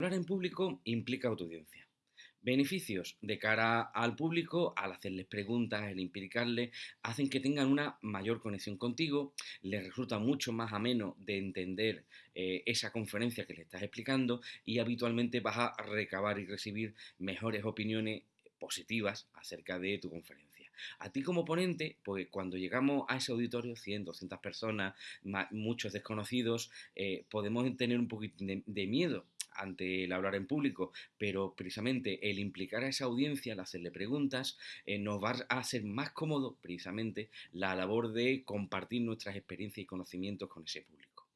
Hablar en público implica audiencia. Beneficios de cara al público, al hacerles preguntas, el implicarles, hacen que tengan una mayor conexión contigo, les resulta mucho más ameno de entender eh, esa conferencia que le estás explicando y habitualmente vas a recabar y recibir mejores opiniones positivas acerca de tu conferencia. A ti como ponente, pues cuando llegamos a ese auditorio, 100, 200 personas, muchos desconocidos, eh, podemos tener un poquito de miedo ante el hablar en público, pero precisamente el implicar a esa audiencia, el hacerle preguntas, eh, nos va a hacer más cómodo precisamente la labor de compartir nuestras experiencias y conocimientos con ese público.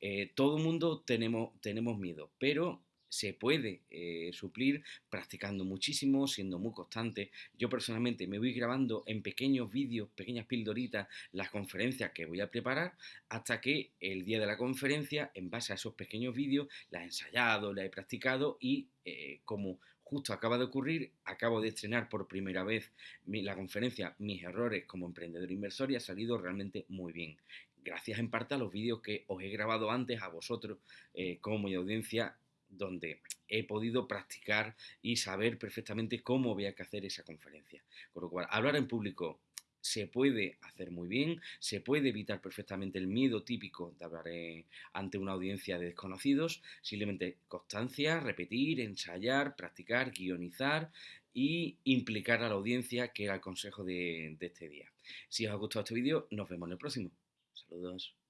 Eh, todo el mundo tenemos, tenemos miedo, pero se puede eh, suplir practicando muchísimo, siendo muy constante. Yo personalmente me voy grabando en pequeños vídeos, pequeñas pildoritas, las conferencias que voy a preparar, hasta que el día de la conferencia, en base a esos pequeños vídeos, las he ensayado, las he practicado y eh, como justo acaba de ocurrir, acabo de estrenar por primera vez la conferencia Mis errores como emprendedor inversor y ha salido realmente muy bien. Gracias en parte a los vídeos que os he grabado antes a vosotros eh, como mi audiencia donde he podido practicar y saber perfectamente cómo había que hacer esa conferencia. Con lo cual, hablar en público se puede hacer muy bien, se puede evitar perfectamente el miedo típico de hablar ante una audiencia de desconocidos, simplemente constancia, repetir, ensayar, practicar, guionizar y implicar a la audiencia, que era el consejo de, de este día. Si os ha gustado este vídeo, nos vemos en el próximo. Saludos.